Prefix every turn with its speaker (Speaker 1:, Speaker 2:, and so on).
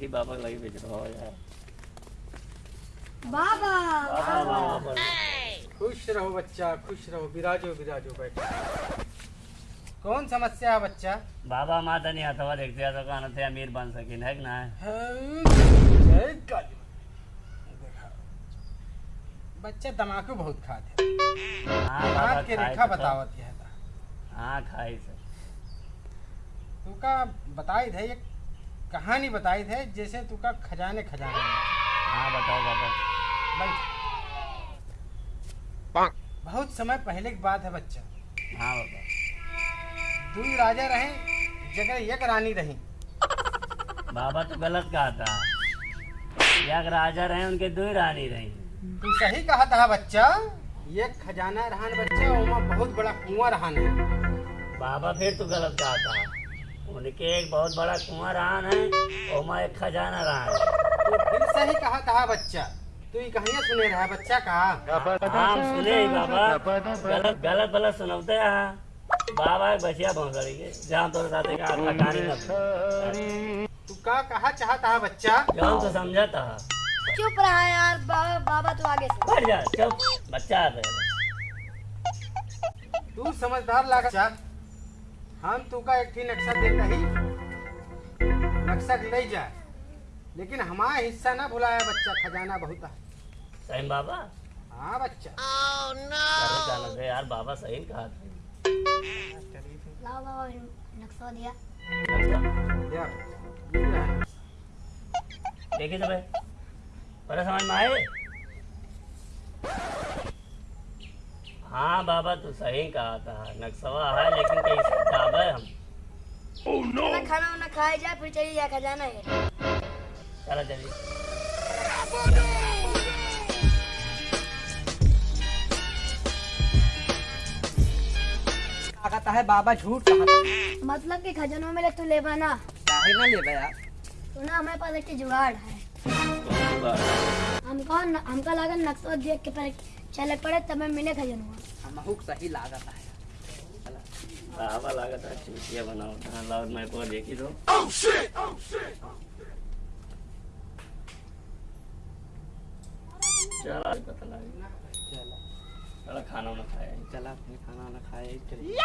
Speaker 1: चला बाबा के लगी बेच रहा हो यार।
Speaker 2: बाबा
Speaker 1: बाबा
Speaker 3: खुश रहो बच्चा खुश रहो विराजो विराजो बैठो। कौन समस्या है बच्चा?
Speaker 1: बाबा माता नहीं आता देखते हैं तो कहना थे अमीर बन सकिन है ना?
Speaker 3: काली। बच्चा तमाकू बहुत खाते
Speaker 1: हाँ। बाबा
Speaker 3: के रेखा
Speaker 1: तो
Speaker 3: बतावत है
Speaker 1: हाँ खाई से
Speaker 3: तुका बताई थे एक कहानी बताई थे जैसे तुका खजाने खजाने। में।
Speaker 1: हाँ बताओ बाबा।
Speaker 3: बहुत समय पहले की बात है बच्चा।
Speaker 1: हाँ बाबा।
Speaker 3: दू राजा रहे जगह एक रानी रही।
Speaker 1: बाबा तो गलत कहा था। एक राजा रहे उनके दो रानी रही।
Speaker 3: तू सही कहा था बच्चा। एक खजाना रहन बच्चा बहुत बड़ा कुआँ रहन। है
Speaker 1: बाबा फिर तो गलत कहा था। उनके एक बहुत बड़ा कुआँ रहा है और मैं एक खजाना रहा है
Speaker 3: तो फिर सही कहा था बच्चा। तू ये कहानियाँ सुने रहा है बच्चा कहा?
Speaker 1: हम सुने ही बाबा। गलत गलत गलत सुनौते हैं बाबा एक बचिया भौंसड़ी के जहाँ तोरे साथे का ठकानी न
Speaker 3: तू का कहा चाहता है बच्चा?
Speaker 1: जो तो समझा था
Speaker 2: चुप रहा यार बाबा बाबा तू आगे से।
Speaker 1: बैठ जा चुप। बच्चा आ गया
Speaker 3: तू समझदार लगा हम तू का एक ही नक्शा दे रही नक्शा ले जा। लेकिन हमारा हिस्सा ना भुलाया बच्चा खजाना बहुत है।
Speaker 1: सही बाबा?
Speaker 3: हाँ बच्चा।
Speaker 1: चलो चलो से यार बाबा सही कहा था।
Speaker 2: लाओ बाबा नक्शा दिया।
Speaker 1: देखिए तो भाई। समझ में आए? हाँ बाबा तू सही कहा था। नक्सवा है लेकिन कैसे? जावे हम oh,
Speaker 2: खाना खाना वाना खाए जाए फिर चलिए जाए खजाना है
Speaker 1: चलो चलिए
Speaker 4: कहता है बाबा झूठ कहा
Speaker 2: मतलब कि खजानों में ले तू ले बना।
Speaker 4: काहे ना ले यार
Speaker 2: तो ना हमारे पास एक जुगाड़ है। हमको हमका लागत नक्शा देख के पर चले पड़े तब मिले खजानुआ
Speaker 4: हमहू के सही लागत है
Speaker 1: बाबा लगा था चूतिया बनाओ था लाउड मैं को देखी दो चला पता लगा।
Speaker 4: चला
Speaker 1: चला खाना ना खाया।
Speaker 4: चला अपने खाना ना खाए चलिए!